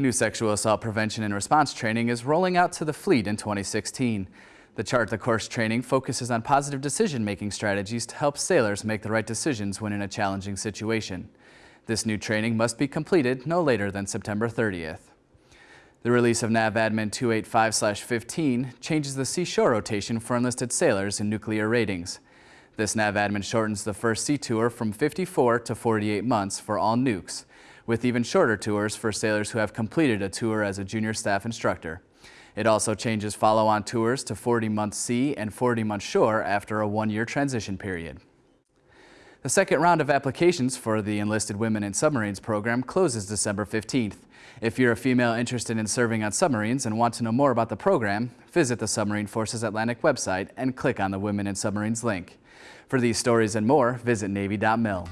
New sexual assault prevention and response training is rolling out to the fleet in 2016. The Chart the Course training focuses on positive decision-making strategies to help sailors make the right decisions when in a challenging situation. This new training must be completed no later than September 30th. The release of NAVADMIN 285-15 changes the seashore rotation for enlisted sailors in nuclear ratings. This NAVADMIN shortens the first sea tour from 54 to 48 months for all nukes, with even shorter tours for sailors who have completed a tour as a junior staff instructor. It also changes follow-on tours to 40-month sea and 40-month shore after a one-year transition period. The second round of applications for the Enlisted Women in Submarines program closes December 15th. If you're a female interested in serving on submarines and want to know more about the program, visit the Submarine Forces Atlantic website and click on the Women in Submarines link. For these stories and more, visit Navy.mil.